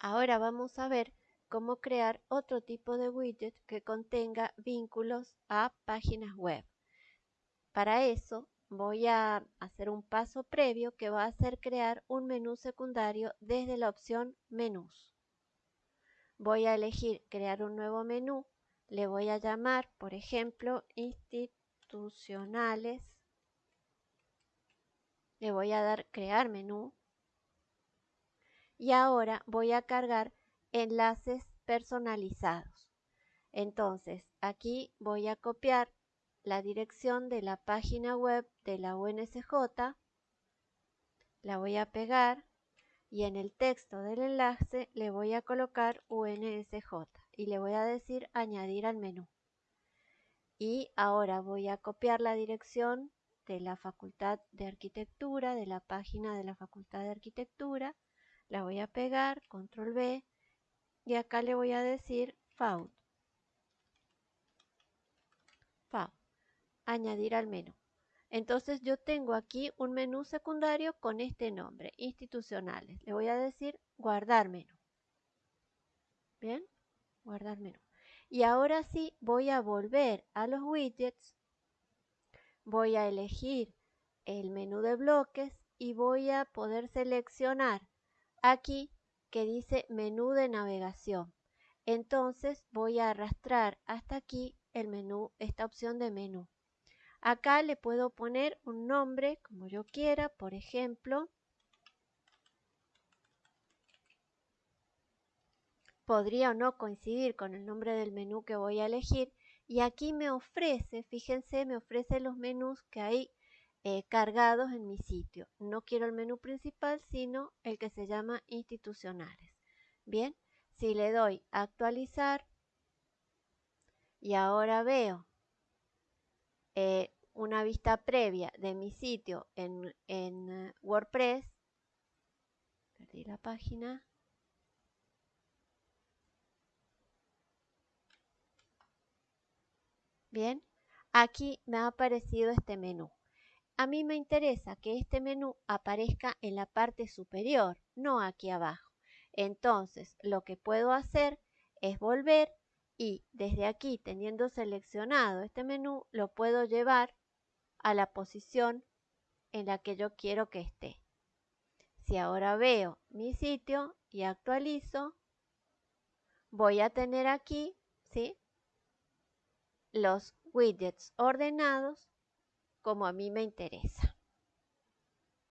Ahora vamos a ver cómo crear otro tipo de widget que contenga vínculos a páginas web. Para eso voy a hacer un paso previo que va a ser crear un menú secundario desde la opción menús. Voy a elegir crear un nuevo menú, le voy a llamar, por ejemplo, institucionales. Le voy a dar crear menú. Y ahora voy a cargar enlaces personalizados. Entonces, aquí voy a copiar la dirección de la página web de la UNSJ, la voy a pegar y en el texto del enlace le voy a colocar UNSJ y le voy a decir añadir al menú. Y ahora voy a copiar la dirección de la Facultad de Arquitectura, de la página de la Facultad de Arquitectura, la voy a pegar, control B, y acá le voy a decir FAUD. FAUD añadir al menú. Entonces yo tengo aquí un menú secundario con este nombre, institucionales. Le voy a decir guardar menú. Bien, guardar menú. Y ahora sí voy a volver a los widgets. Voy a elegir el menú de bloques y voy a poder seleccionar aquí que dice menú de navegación. Entonces voy a arrastrar hasta aquí el menú, esta opción de menú. Acá le puedo poner un nombre como yo quiera, por ejemplo, podría o no coincidir con el nombre del menú que voy a elegir y aquí me ofrece, fíjense, me ofrece los menús que hay eh, cargados en mi sitio. No quiero el menú principal, sino el que se llama institucionales. Bien, si le doy actualizar y ahora veo eh, una vista previa de mi sitio en, en WordPress. Perdí la página. Bien, aquí me ha aparecido este menú. A mí me interesa que este menú aparezca en la parte superior, no aquí abajo. Entonces, lo que puedo hacer es volver y desde aquí, teniendo seleccionado este menú, lo puedo llevar a la posición en la que yo quiero que esté. Si ahora veo mi sitio y actualizo, voy a tener aquí ¿sí? los widgets ordenados como a mí me interesa.